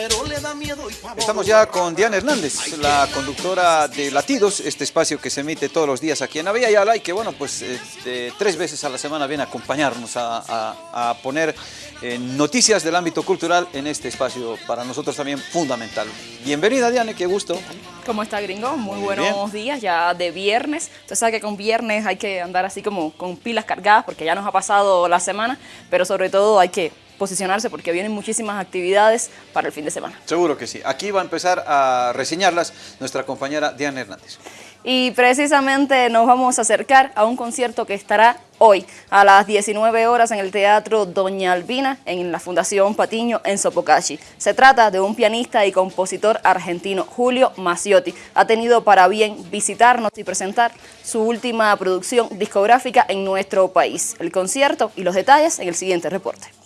pero le da miedo y Estamos ya con Diana Hernández, la conductora de Latidos, este espacio que se emite todos los días aquí en Avia Yala y que bueno, pues este, tres veces a la semana viene a acompañarnos a, poner eh, noticias del ámbito cultural en este espacio para nosotros también fundamental. Bienvenida Diana, qué gusto. ¿Cómo está gringo? Muy, buenos días, ya de viernes. Usted sabe que con viernes hay que andar así como con pilas cargadas porque ya nos ha pasado la semana, pero sobre todo hay que posicionarse porque vienen muchísimas actividades para el fin de semana. Seguro que sí. Aquí va a empezar a reseñarlas nuestra compañera Diana Hernández. Y precisamente nos vamos a acercar a un concierto que estará hoy a las 19 horas en el Teatro Doña Albina en la Fundación Patiño en Sopocachi. Se trata de un pianista y compositor argentino, Julio Maciotti. Ha tenido para bien visitarnos y presentar su última producción discográfica en nuestro país. El concierto y los detalles en el siguiente reporte.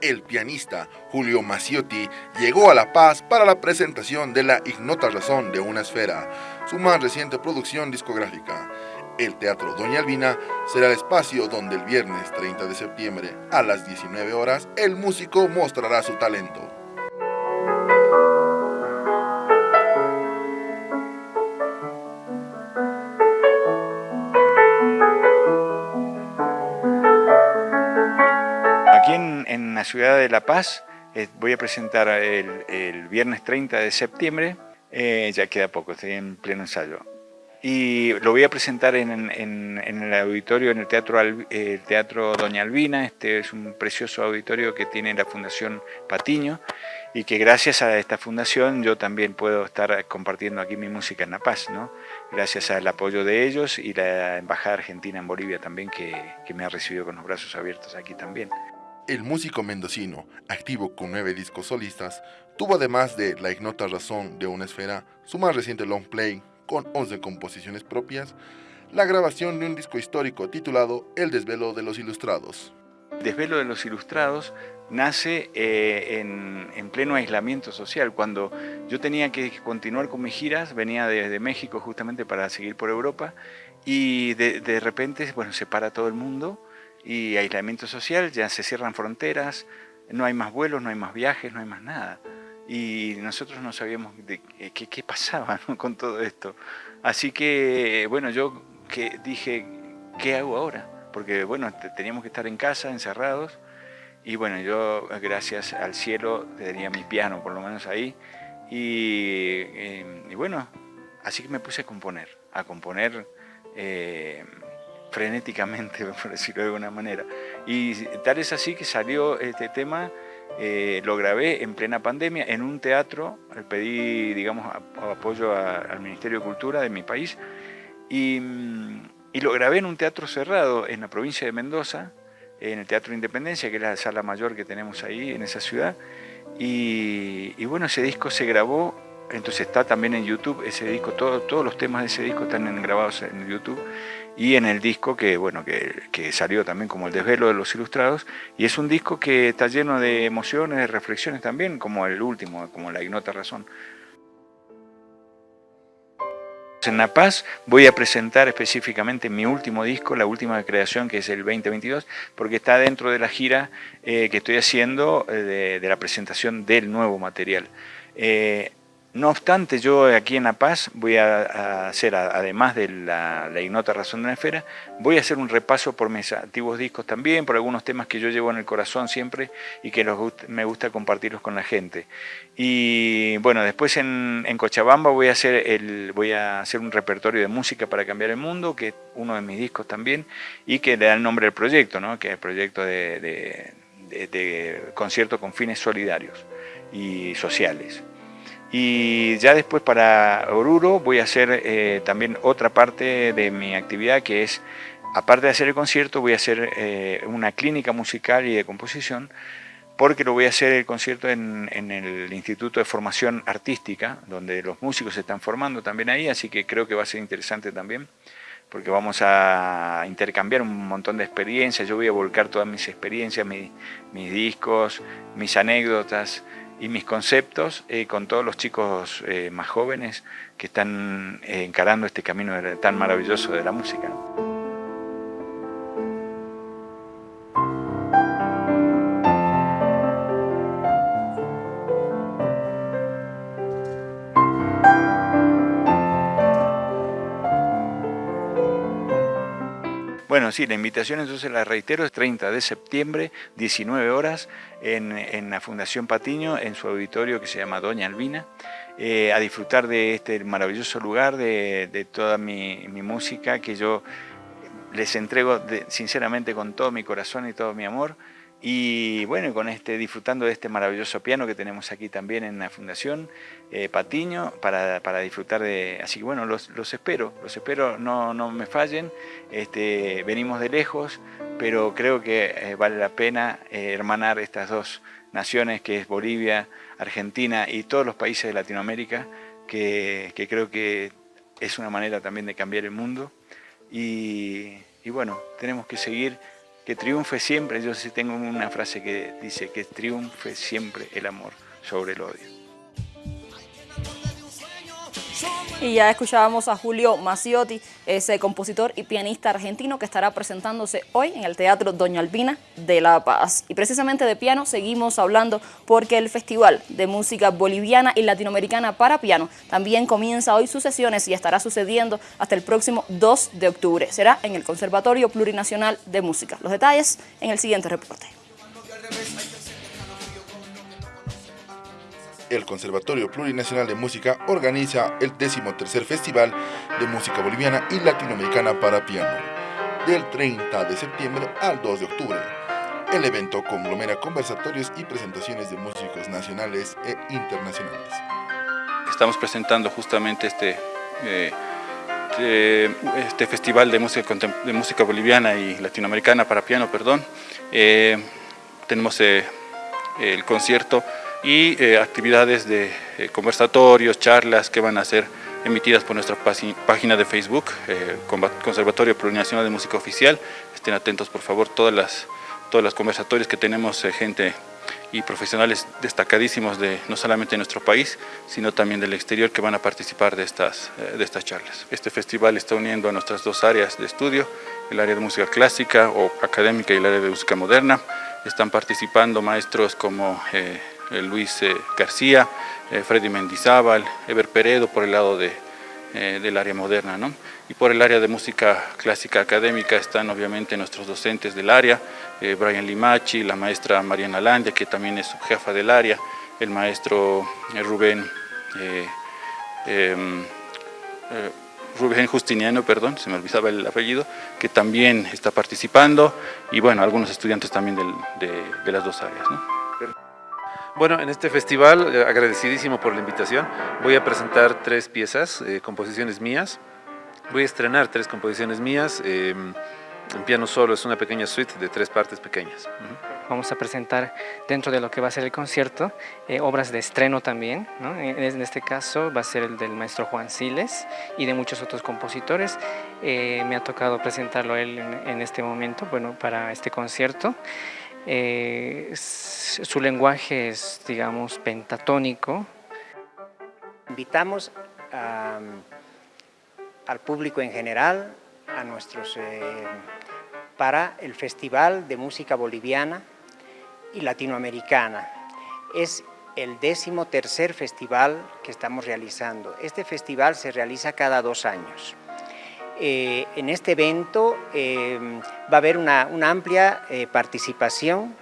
El pianista Julio Maciotti llegó a La Paz para la presentación de La Ignota Razón de una Esfera, su más reciente producción discográfica. El Teatro Doña Albina será el espacio donde el viernes 30 de septiembre a las 19 horas el músico mostrará su talento. La ciudad de La Paz. Eh, voy a presentar el, viernes 30 de septiembre, eh, ya queda poco, estoy en pleno ensayo. Y lo voy a presentar en, el auditorio, en el teatro, el teatro Doña Albina. Este es un precioso auditorio que tiene la Fundación Patiño y que gracias a esta fundación yo también puedo estar compartiendo aquí mi música en La Paz, ¿no? gracias al apoyo de ellos y la Embajada Argentina en Bolivia también que, que me ha recibido con los brazos abiertos aquí también. El músico mendocino, activo con nueve discos solistas, tuvo además de La ignota razón de una esfera, su más reciente long play, con 11 composiciones propias, la grabación de un disco histórico titulado El desvelo de los ilustrados. Desvelo de los ilustrados nace eh, en, pleno aislamiento social, cuando yo tenía que continuar con mis giras, venía desde México justamente para seguir por Europa, y de, de repente bueno, se para todo el mundo, y aislamiento social, ya se cierran fronteras, no hay más vuelos, no hay más viajes, no hay más nada. Y nosotros no sabíamos qué, qué pasaba con todo esto. Así que, bueno, yo que dije, ¿qué hago ahora? Porque, bueno, teníamos que estar en casa, encerrados, y bueno, yo, gracias al cielo, tenía mi piano por lo menos ahí, y, y, bueno, así que me puse a componer, a componer... Eh, frenéticamente, por decirlo de alguna manera. Y tal es así que salió este tema, eh, lo grabé en plena pandemia en un teatro, pedí, digamos, apoyo al Ministerio de Cultura de mi país y, y, lo grabé en un teatro cerrado en la provincia de Mendoza, en el Teatro Independencia, que es la sala mayor que tenemos ahí en esa ciudad. Y, y bueno, ese disco se grabó entonces está también en YouTube ese disco, todos los temas de ese disco están grabados en YouTube y en el disco que, bueno, que, salió también como el desvelo de los ilustrados y es un disco que está lleno de emociones, de reflexiones también, como el último, como La Ignota Razón. En La Paz voy a presentar específicamente mi último disco, la última creación que es el 2022, porque está dentro de la gira eh, que estoy haciendo eh, de, la presentación del nuevo material. Eh, no obstante, yo aquí en La Paz voy a, hacer, además de la, ignota razón de la esfera, voy a hacer un repaso por mis antiguos discos también, por algunos temas que yo llevo en el corazón siempre y que me gusta compartirlos con la gente. Y bueno, después en, Cochabamba voy a, hacer el, voy a hacer un repertorio de música para cambiar el mundo, que es uno de mis discos también, y que le da el nombre al proyecto, ¿no? que es el proyecto de concierto con fines solidarios y sociales. Y ya después para Oruro voy a hacer eh, también otra parte de mi actividad que es, aparte de hacer el concierto, voy a hacer eh, una clínica musical y de composición porque lo voy a hacer el concierto en, en, el Instituto de Formación Artística, donde los músicos se están formando también ahí, así que creo que va a ser interesante también, porque vamos a intercambiar un montón de experiencias, yo voy a volcar todas mis experiencias, mis discos, mis anécdotas, y mis conceptos eh, con todos los chicos eh, más jóvenes que están eh, encarando este camino tan maravilloso de la música. Bueno, sí, la invitación entonces la reitero, es 30 de septiembre, 19 horas, en, la Fundación Patiño, en su auditorio que se llama Doña Albina, eh, a disfrutar de este maravilloso lugar, de, toda mi, música que yo les entrego sinceramente con todo mi corazón y todo mi amor. Y bueno, con este, disfrutando de este maravilloso piano que tenemos aquí también en la Fundación eh, Patiño para, disfrutar de... Así que bueno, los, espero, los espero, no, no me fallen. Este, venimos de lejos, pero creo que eh, vale la pena eh, hermanar estas dos naciones que es Bolivia, Argentina y todos los países de Latinoamérica, que, creo que es una manera también de cambiar el mundo. Y, y bueno, tenemos que seguir que triunfe siempre, yo sí tengo una frase que dice que triunfe siempre el amor sobre el odio. Y ya escuchábamos a Julio Maciotti, ese compositor y pianista argentino que estará presentándose hoy en el Teatro Doña Albina de La Paz. Y precisamente de piano seguimos hablando porque el Festival de Música Boliviana y Latinoamericana para Piano también comienza hoy sus sesiones y estará sucediendo hasta el próximo 2 de octubre. Será en el Conservatorio Plurinacional de Música. Los detalles en el siguiente reporte. El Conservatorio Plurinacional de Música organiza el 13 Festival de Música Boliviana y Latinoamericana para Piano, del 30 de septiembre al 2 de octubre. El evento conglomera conversatorios y presentaciones de músicos nacionales e internacionales. Estamos presentando justamente este, eh, este festival de música, de música boliviana y latinoamericana para piano, perdón. Eh, tenemos eh, el concierto y eh, actividades de eh, conversatorios, charlas que van a ser emitidas por nuestra página de Facebook, eh, Conservatorio Plurinacional de Música Oficial. Estén atentos por favor, todas las, todas las conversatorios que tenemos, gente y profesionales destacadísimos de no solamente de nuestro país, sino también del exterior que van a participar de estas, de estas charlas. Este festival está uniendo a nuestras dos áreas de estudio, el área de música clásica o académica y el área de música moderna. Están participando maestros como eh, Luis eh, García, eh, Freddy Mendizábal, Ever Peredo por el lado de, del área moderna. ¿no? Y por el área de música clásica académica están obviamente nuestros docentes del área, Brian Limachi, la maestra Mariana Landia, que también es jefa del área, el maestro Rubén em, Rubén Justiniano, perdón, se me olvidaba el apellido, que también está participando, y bueno, algunos estudiantes también de, de, las dos áreas. ¿no? Bueno, en este festival, eh, agradecidísimo por la invitación, voy a presentar tres piezas, eh, composiciones mías. Voy a estrenar tres composiciones mías. Em, en piano solo es una pequeña suite de tres partes pequeñas. Vamos a presentar dentro de lo que va a ser el concierto eh, obras de estreno también. En, este caso va a ser el del maestro Juan Siles y de muchos otros compositores. me ha tocado presentarlo él en este momento, bueno, para este concierto. Eh, su lenguaje es, digamos, pentatónico. Invitamos al público en general, a nuestros, eh, para el Festival de Música Boliviana y Latinoamericana. Es el décimo tercer festival que estamos realizando. Este festival se realiza cada dos años. Eh, en este evento eh, va a haber una, amplia eh, participación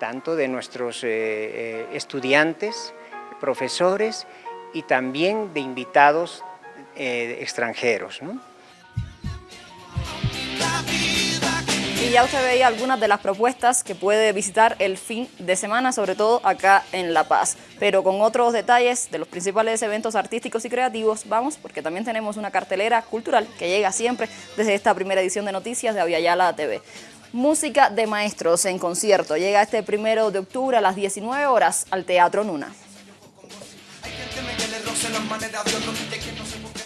tanto de nuestros estudiantes, profesores y también de invitados extranjeros. Y ya usted veía algunas de las propuestas que puede visitar el fin de semana, sobre todo acá en La Paz. Pero con otros detalles de los principales eventos artísticos y creativos, vamos, porque también tenemos una cartelera cultural que llega siempre desde esta primera edición de noticias de Aviala TV. Música de maestros en concierto. Llega este primero de octubre a las 19 horas al Teatro Nuna.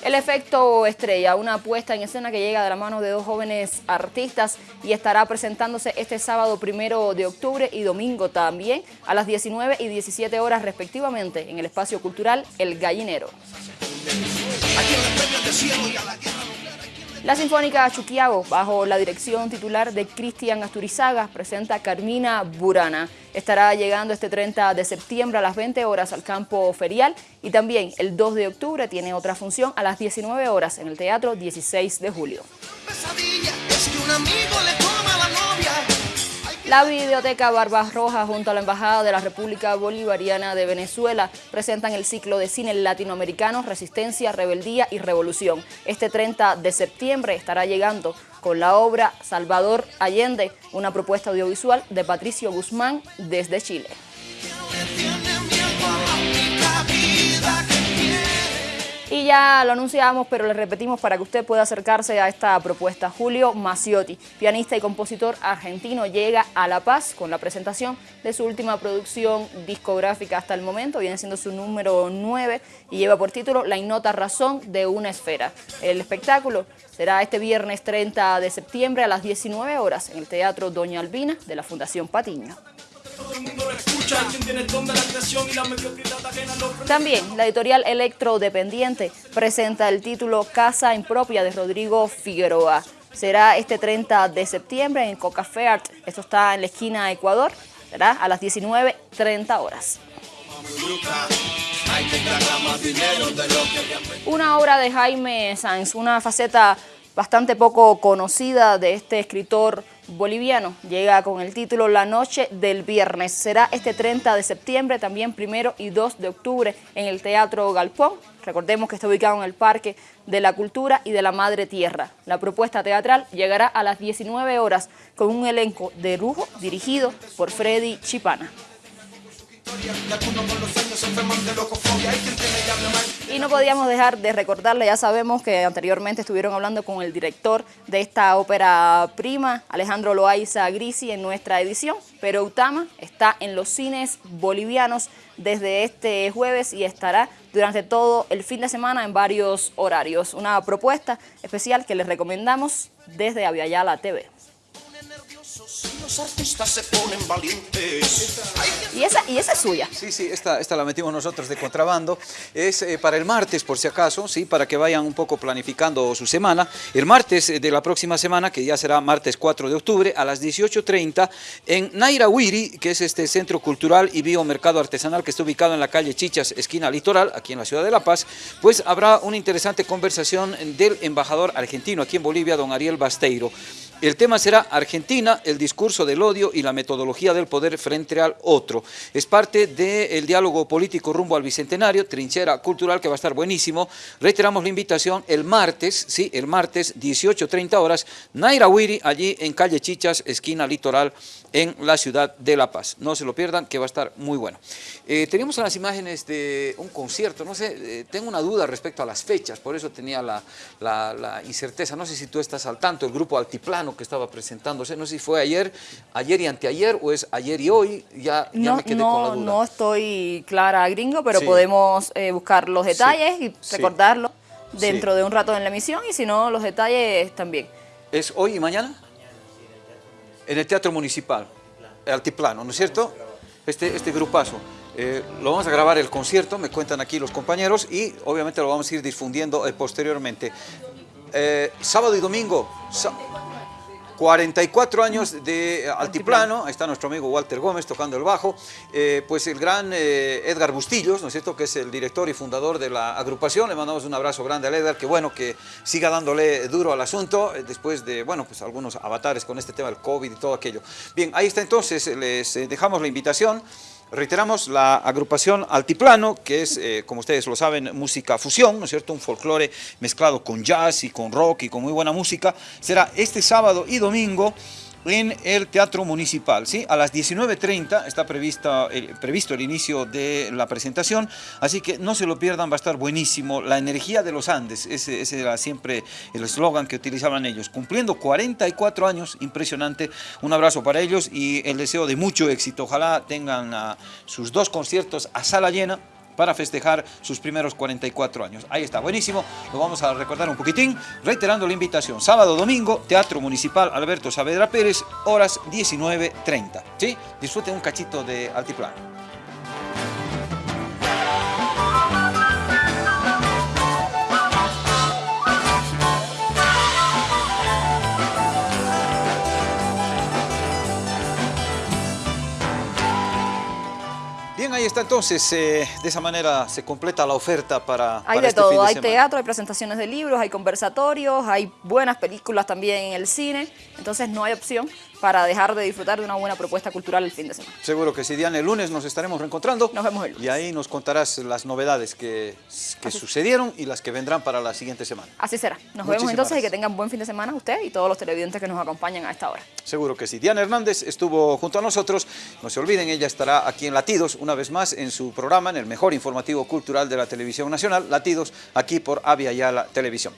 El efecto estrella, una puesta en escena que llega de la mano de dos jóvenes artistas y estará presentándose este sábado primero de octubre y domingo también a las 19 y 17 horas respectivamente en el espacio cultural El Gallinero. La Sinfónica Chuquiago, bajo la dirección titular de Cristian Asturizaga, presenta Carmina Burana. Estará llegando este 30 de septiembre a las 20 horas al campo ferial y también el 2 de octubre tiene otra función a las 19 horas en el Teatro 16 de Julio. La Biblioteca Barbas Rojas junto a la Embajada de la República Bolivariana de Venezuela presentan el ciclo de cine latinoamericano Resistencia, Rebeldía y Revolución. Este 30 de septiembre estará llegando con la obra Salvador Allende, una propuesta audiovisual de Patricio Guzmán desde Chile. Y ya lo anunciamos, pero le repetimos para que usted pueda acercarse a esta propuesta. Julio Maciotti, pianista y compositor argentino, llega a La Paz con la presentación de su última producción discográfica hasta el momento. Viene siendo su número 9 y lleva por título La innota razón de una esfera. El espectáculo será este viernes 30 de septiembre a las 19 horas en el Teatro Doña Albina de la Fundación Patiño. También la editorial Electrodependiente presenta el título Casa Impropia de Rodrigo Figueroa. Será este 30 de septiembre en Coca Art. Esto está en la esquina Ecuador. Será a las 19.30 horas. Una obra de Jaime Sanz, una faceta bastante poco conocida de este escritor boliviano. Llega con el título La Noche del Viernes. Será este 30 de septiembre, también primero y 2 de octubre en el Teatro Galpón. Recordemos que está ubicado en el Parque de la Cultura y de la Madre Tierra. La propuesta teatral llegará a las 19 horas con un elenco de lujo dirigido por Freddy Chipana. Y no podíamos dejar de recordarle, ya sabemos que anteriormente estuvieron hablando con el director de esta ópera prima, Alejandro Loaiza Grisi, en nuestra edición, pero Utama está en los cines bolivianos desde este jueves y estará durante todo el fin de semana en varios horarios. Una propuesta especial que les recomendamos desde Aviala TV. Los artistas se ponen valientes. ¿Y esa, ¿Y esa es suya? Sí, sí, esta, esta la metimos nosotros de contrabando. Es eh, para el martes, por si acaso, sí, para que vayan un poco planificando su semana. El martes de la próxima semana, que ya será martes 4 de octubre, a las 18.30, en Nairahuiri, que es este centro cultural y biomercado artesanal que está ubicado en la calle Chichas, esquina litoral, aquí en la ciudad de La Paz, pues habrá una interesante conversación del embajador argentino aquí en Bolivia, don Ariel Basteiro. El tema será Argentina, el discurso del odio y la metodología del poder frente al otro. Es parte del diálogo político rumbo al Bicentenario, trinchera cultural que va a estar buenísimo. Reiteramos la invitación el martes, sí, el martes 18.30 horas, Naira Wiri, allí en calle Chichas, esquina litoral, en la ciudad de La Paz. No se lo pierdan, que va a estar muy bueno. Eh, tenemos las imágenes de un concierto, no sé, eh, tengo una duda respecto a las fechas, por eso tenía la, la incerteza. No sé si tú estás al tanto, el grupo Altiplano que estaba presentándose, no sé si fue ayer, ayer y anteayer o es ayer y hoy, ya, no, me quedé con la duda. No estoy clara, gringo, pero podemos eh, buscar los detalles y recordarlo dentro de un rato en la emisión y si no, los detalles también. ¿Es hoy y mañana? En el Teatro Municipal, Altiplano, ¿no es cierto? Este, este grupazo. Eh, lo vamos a grabar el concierto, me cuentan aquí los compañeros, y obviamente lo vamos a ir difundiendo eh, posteriormente. sábado y domingo, 44 años de altiplano, ahí está nuestro amigo Walter Gómez tocando el bajo, eh, pues el gran eh, Edgar Bustillos, ¿no es cierto?, que es el director y fundador de la agrupación, le mandamos un abrazo grande a Edgar, que bueno, que siga dándole duro al asunto, eh, después de, bueno, pues algunos avatares con este tema del COVID y todo aquello. Bien, ahí está entonces, les dejamos la invitación, Reiteramos, la agrupación Altiplano, que es, eh, como ustedes lo saben, música fusión, ¿no es cierto? Un folclore mezclado con jazz y con rock y con muy buena música, será este sábado y domingo en el Teatro Municipal. ¿sí? A las 19.30 está prevista, previsto el inicio de la presentación, así que no se lo pierdan, va a estar buenísimo. La energía de los Andes, ese, era siempre el eslogan que utilizaban ellos. Cumpliendo 44 años, impresionante. Un abrazo para ellos y el deseo de mucho éxito. Ojalá tengan sus dos conciertos a sala llena para festejar sus primeros 44 años. Ahí está, buenísimo, lo vamos a recordar un poquitín, reiterando la invitación, sábado, domingo, Teatro Municipal Alberto Saavedra Pérez, horas 19.30, ¿sí? Disfruten un cachito de altiplano. Ahí está entonces, eh, de esa manera se completa la oferta para Hay de este todo, hay teatro, hay presentaciones de libros, hay conversatorios, hay buenas películas también en el cine, Entonces no hay opción para dejar de disfrutar de una buena propuesta cultural el fin de semana. Seguro que sí, Diana, el lunes nos estaremos reencontrando. Nos vemos el lunes. Y ahí nos contarás las novedades que, que sucedieron y las que vendrán para la siguiente semana. Así será. Nos Muchísimas vemos entonces y que tengan buen fin de semana usted y todos los televidentes que nos acompañan a esta hora. Seguro que sí. Diana Hernández estuvo junto a nosotros. No se olviden, ella estará aquí en Latidos una vez más en su programa, en el mejor informativo cultural de la televisión nacional, Latidos, aquí por Avia Yala Televisión.